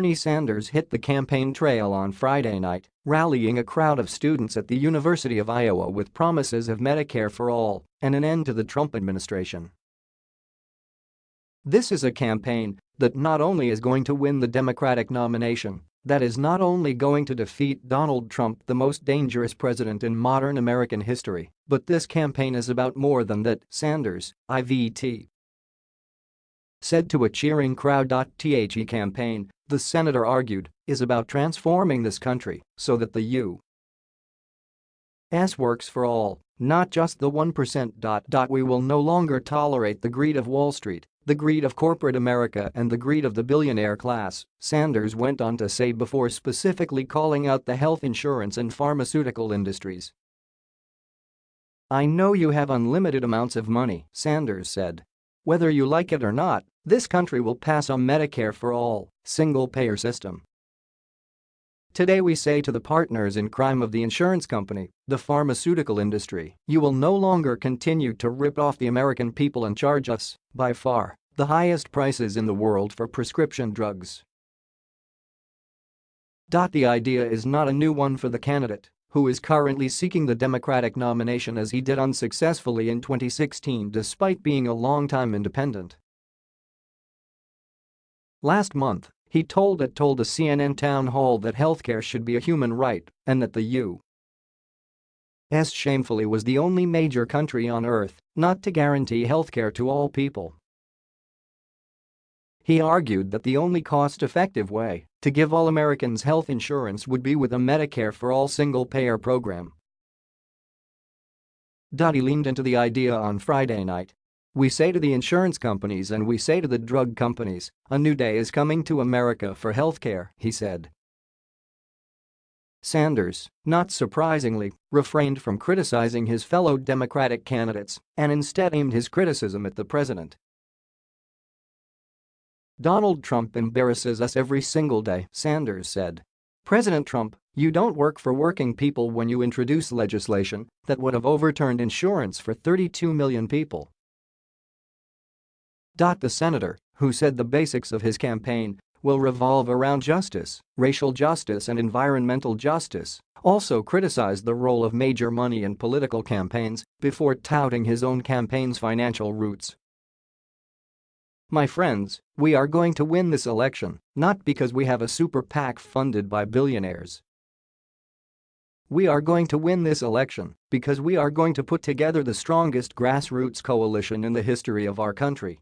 Bernie Sanders hit the campaign trail on Friday night, rallying a crowd of students at the University of Iowa with promises of Medicare for all and an end to the Trump administration. This is a campaign that not only is going to win the Democratic nomination, that is not only going to defeat Donald Trump the most dangerous president in modern American history, but this campaign is about more than that, Sanders, IVT. Said to a cheering crowd. The campaign, the senator argued, is about transforming this country so that the U.S. works for all, not just the 1%. We will no longer tolerate the greed of Wall Street the greed of corporate America and the greed of the billionaire class, Sanders went on to say before specifically calling out the health insurance and pharmaceutical industries. I know you have unlimited amounts of money, Sanders said. Whether you like it or not, this country will pass a Medicare for all, single-payer system. Today we say to the partners in crime of the insurance company, the pharmaceutical industry, you will no longer continue to rip off the American people and charge us, by far, the highest prices in the world for prescription drugs. The idea is not a new one for the candidate, who is currently seeking the Democratic nomination as he did unsuccessfully in 2016 despite being a long-time independent. Last month, he told it told a CNN town hall that healthcare should be a human right and that the U.S. shamefully was the only major country on earth not to guarantee healthcare to all people. He argued that the only cost-effective way to give all Americans health insurance would be with a Medicare for all single-payer program. He leaned into the idea on Friday night we say to the insurance companies and we say to the drug companies, a new day is coming to America for healthcare, he said. Sanders, not surprisingly, refrained from criticizing his fellow Democratic candidates and instead aimed his criticism at the president. Donald Trump embarrasses us every single day, Sanders said. President Trump, you don't work for working people when you introduce legislation that would have overturned insurance for 32 million people. The senator, who said the basics of his campaign will revolve around justice, racial justice and environmental justice, also criticized the role of major money in political campaigns before touting his own campaign's financial roots. My friends, we are going to win this election, not because we have a super PAC funded by billionaires. We are going to win this election because we are going to put together the strongest grassroots coalition in the history of our country.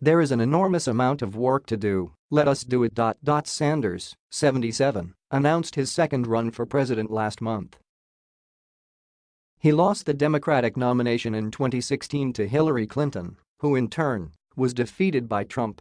There is an enormous amount of work to do, let us do it. Sanders, 77, announced his second run for president last month. He lost the Democratic nomination in 2016 to Hillary Clinton, who in turn was defeated by Trump